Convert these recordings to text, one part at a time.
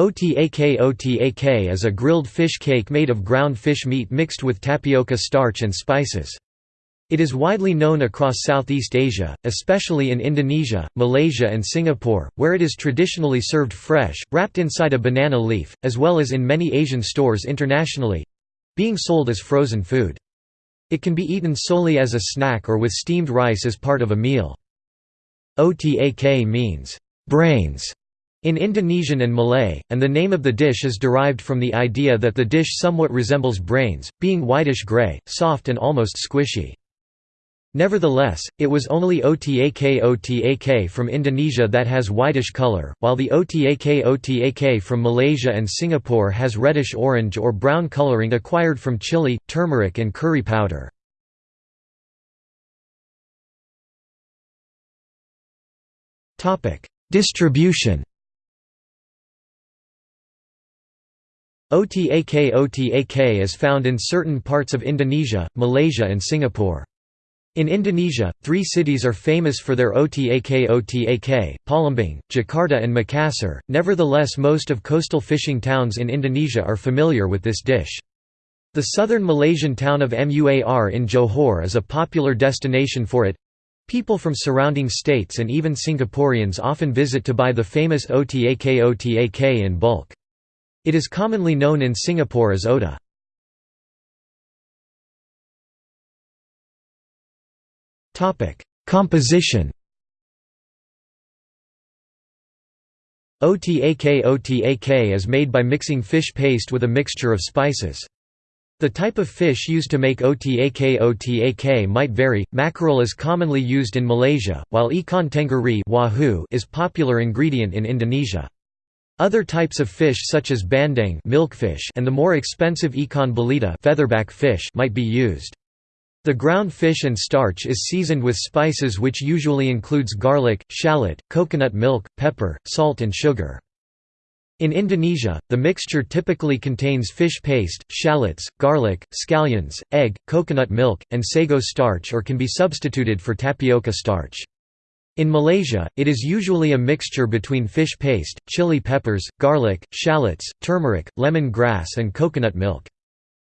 Otak Otak is a grilled fish cake made of ground fish meat mixed with tapioca starch and spices. It is widely known across Southeast Asia, especially in Indonesia, Malaysia and Singapore, where it is traditionally served fresh, wrapped inside a banana leaf, as well as in many Asian stores internationally—being sold as frozen food. It can be eaten solely as a snack or with steamed rice as part of a meal. Otak means, brains in Indonesian and Malay, and the name of the dish is derived from the idea that the dish somewhat resembles brains, being whitish-gray, soft and almost squishy. Nevertheless, it was only Otak Otak from Indonesia that has whitish color, while the Otak Otak from Malaysia and Singapore has reddish-orange or brown coloring acquired from chili, turmeric and curry powder. Distribution Otak Otak is found in certain parts of Indonesia, Malaysia and Singapore. In Indonesia, three cities are famous for their Otak Otak, Palembang, Jakarta and Makassar, nevertheless most of coastal fishing towns in Indonesia are familiar with this dish. The southern Malaysian town of Muar in Johor is a popular destination for it. People from surrounding states and even Singaporeans often visit to buy the famous Otak Otak in bulk. It is commonly known in Singapore as Ota. Composition Otak Otak is made by mixing fish paste with a mixture of spices. The type of fish used to make Otak Otak might vary. Mackerel is commonly used in Malaysia, while ikan tenggiri wahoo is popular ingredient in Indonesia. Other types of fish such as bandeng milkfish and the more expensive ikan belida featherback fish might be used. The ground fish and starch is seasoned with spices which usually includes garlic, shallot, coconut milk, pepper, salt and sugar. In Indonesia, the mixture typically contains fish paste, shallots, garlic, scallions, egg, coconut milk, and sago starch or can be substituted for tapioca starch. In Malaysia, it is usually a mixture between fish paste, chili peppers, garlic, shallots, turmeric, lemon grass and coconut milk.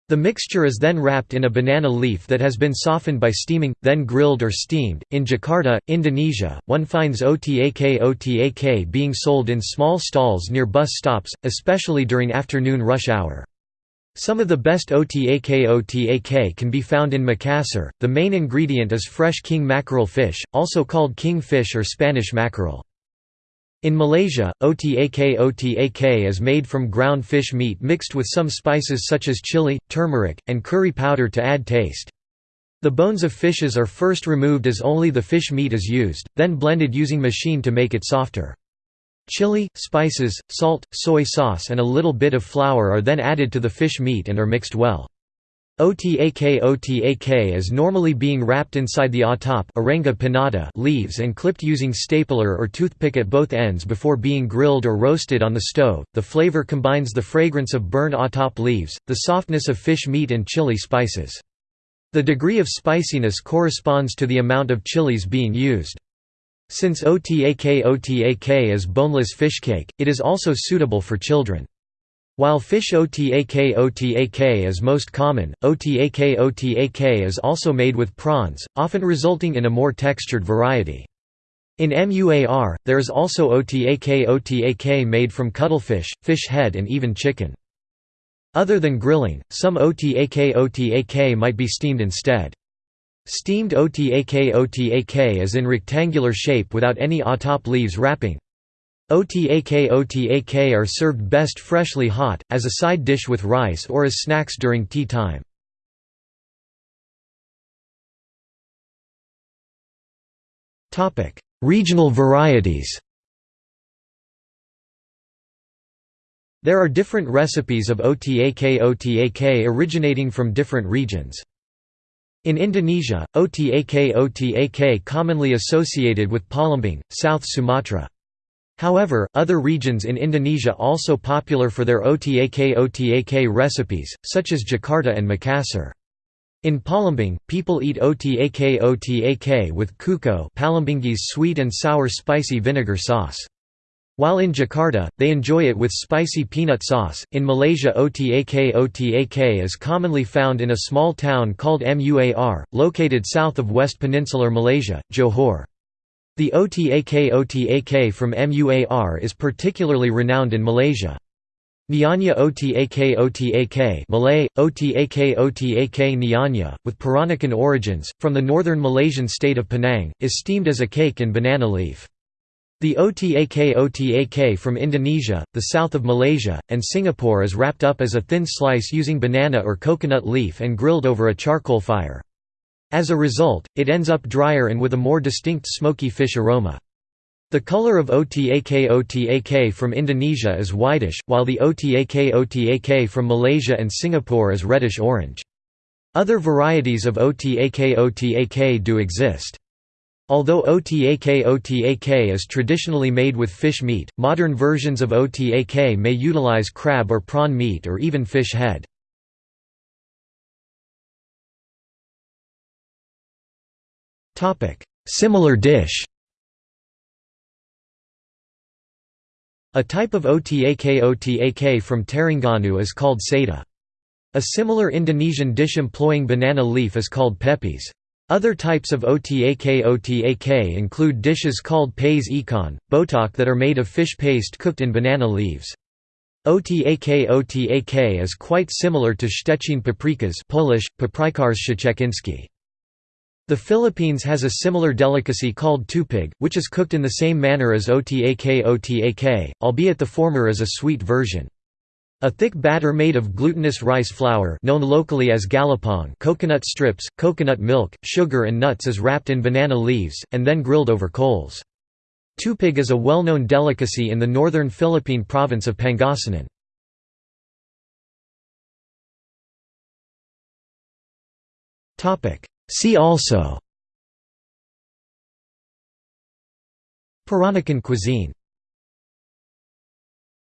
The mixture is then wrapped in a banana leaf that has been softened by steaming, then grilled or steamed. In Jakarta, Indonesia, one finds Otak Otak being sold in small stalls near bus stops, especially during afternoon rush hour. Some of the best Otak Otak can be found in Makassar. The main ingredient is fresh king mackerel fish, also called king fish or Spanish mackerel. In Malaysia, otak otak is made from ground fish meat mixed with some spices such as chili, turmeric, and curry powder to add taste. The bones of fishes are first removed as only the fish meat is used, then blended using machine to make it softer. Chili, spices, salt, soy sauce and a little bit of flour are then added to the fish meat and are mixed well. Otak Otak is normally being wrapped inside the atap leaves and clipped using stapler or toothpick at both ends before being grilled or roasted on the stove. The flavor combines the fragrance of burned atap leaves, the softness of fish meat and chili spices. The degree of spiciness corresponds to the amount of chilies being used. Since Otak Otak is boneless fish cake, it is also suitable for children. While fish otak otak is most common, otak otak is also made with prawns, often resulting in a more textured variety. In MUAR, there is also otak otak made from cuttlefish, fish head and even chicken. Other than grilling, some otak otak might be steamed instead. Steamed otak otak is in rectangular shape without any atap leaves wrapping. Otak Otak are served best freshly hot, as a side dish with rice or as snacks during tea time. Regional varieties There are different recipes of Otak Otak originating from different regions. In Indonesia, Otak Otak commonly associated with Palembang, South Sumatra. However, other regions in Indonesia also popular for their otak otak recipes, such as Jakarta and Makassar. In Palembang, people eat otak otak with cuko Palembangese sweet and sour spicy vinegar sauce. While in Jakarta, they enjoy it with spicy peanut sauce. In Malaysia, otak otak is commonly found in a small town called Muar, located south of West Peninsular Malaysia, Johor. The otak otak from Muar is particularly renowned in Malaysia. Nyonya otak otak Malay, otak otak Nyonya, with Peranakan origins, from the northern Malaysian state of Penang, is steamed as a cake in banana leaf. The otak otak from Indonesia, the south of Malaysia, and Singapore is wrapped up as a thin slice using banana or coconut leaf and grilled over a charcoal fire. As a result, it ends up drier and with a more distinct smoky fish aroma. The color of otak otak from Indonesia is whitish, while the otak otak from Malaysia and Singapore is reddish-orange. Other varieties of otak otak do exist. Although otak otak is traditionally made with fish meat, modern versions of otak may utilize crab or prawn meat or even fish head. Similar dish A type of otak otak from Terengganu is called sada. A similar Indonesian dish employing banana leaf is called pepes. Other types of otak otak include dishes called pais ikan, botok that are made of fish paste cooked in banana leaves. Otak otak is quite similar to Szczecin paprikas Polish. The Philippines has a similar delicacy called tupig, which is cooked in the same manner as otak otak, albeit the former is a sweet version. A thick batter made of glutinous rice flour known locally as galapong coconut strips, coconut milk, sugar and nuts is wrapped in banana leaves, and then grilled over coals. Tupig is a well-known delicacy in the northern Philippine province of Pangasinan. See also Peranakan cuisine